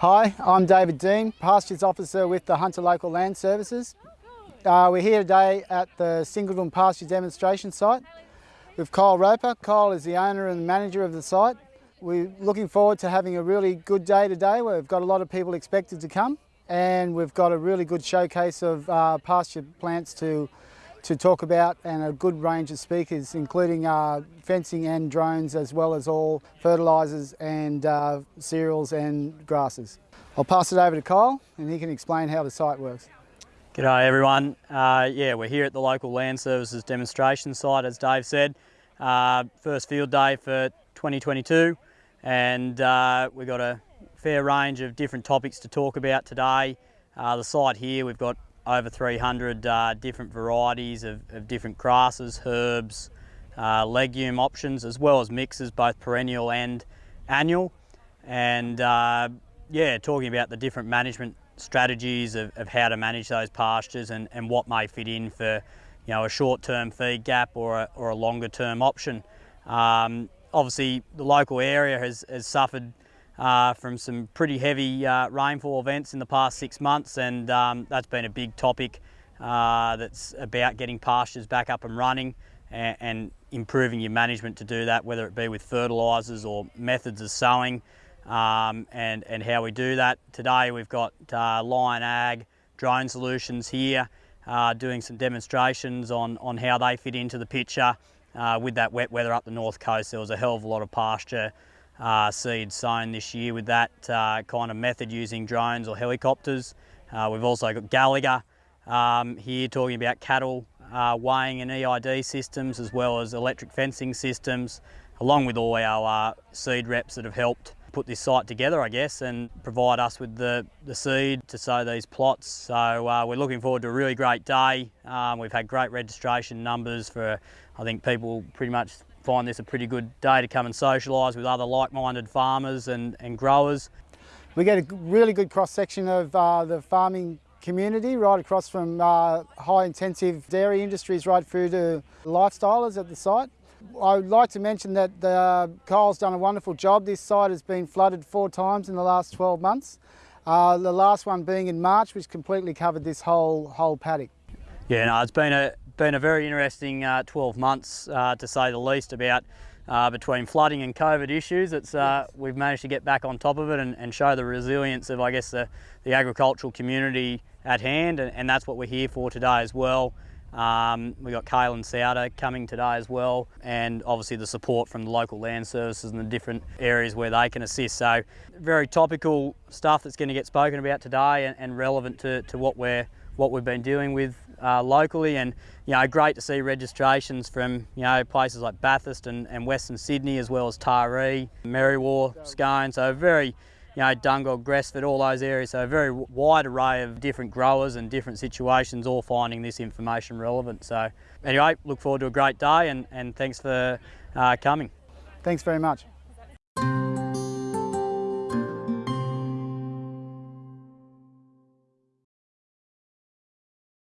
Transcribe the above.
Hi, I'm David Dean, Pastures Officer with the Hunter Local Land Services. Uh, we're here today at the Singleton Pasture Demonstration Site with Kyle Roper. Kyle is the owner and manager of the site. We're looking forward to having a really good day today. We've got a lot of people expected to come and we've got a really good showcase of uh, pasture plants to to talk about and a good range of speakers including uh, fencing and drones as well as all fertilisers and uh, cereals and grasses. I'll pass it over to Kyle and he can explain how the site works. G'day everyone. Uh, yeah, we're here at the local land services demonstration site as Dave said. Uh, first field day for 2022 and uh, we've got a fair range of different topics to talk about today. Uh, the site here we've got over 300 uh, different varieties of, of, different grasses, herbs, uh, legume options, as well as mixes, both perennial and annual. And uh, yeah, talking about the different management strategies of, of, how to manage those pastures and, and what may fit in for you know, a short-term feed gap or a, or a longer-term option. Um, obviously, the local area has, has suffered uh, from some pretty heavy uh, rainfall events in the past six months and um, that's been a big topic uh, that's about getting pastures back up and running and, and, improving your management to do that, whether it be with fertilisers or methods of sowing um, and, and how we do that. Today we've got uh, Lion Ag drone solutions here uh, doing some demonstrations on, on how they fit into the picture. Uh, with that wet weather up the north coast, there was a hell of a lot of pasture uh, seeds sown this year with that uh, kind of method using drones or helicopters. Uh, we've also got Gallagher um, here talking about cattle uh, weighing and EID systems as well as electric fencing systems along with all our uh, seed reps that have helped put this site together I guess and provide us with the, the seed to sow these plots. So uh, we're looking forward to a really great day. Um, we've had great registration numbers for I think people pretty much find this a pretty good day to come and socialise with other like-minded farmers and, and growers. We get a really good cross-section of uh, the farming community right across from uh, high intensive dairy industries right through to lifestylers at the site. I would like to mention that the, uh, Kyle's done a wonderful job. This site has been flooded four times in the last 12 months. Uh, the last one being in March, which completely covered this whole whole paddock. Yeah, no, it's been a been a very interesting uh, 12 months, uh, to say the least, about uh, between flooding and COVID issues. It's, uh, we've managed to get back on top of it and, and, show the resilience of, I guess, the, the agricultural community at hand, and, and, that's what we're here for today as well. Um, we've got Kalen Souter coming today as well, and obviously the support from the local land services and the different areas where they can assist. So, very topical stuff that's going to get spoken about today and, and relevant to, to what we're what we've been doing with uh, locally and you know great to see registrations from you know places like Bathurst and, and Western Sydney as well as Taree, Merriwa, Scone so very you know Dungog, Gresford, all those areas so a very wide array of different growers and different situations all finding this information relevant so anyway look forward to a great day and, and thanks for uh, coming. Thanks very much.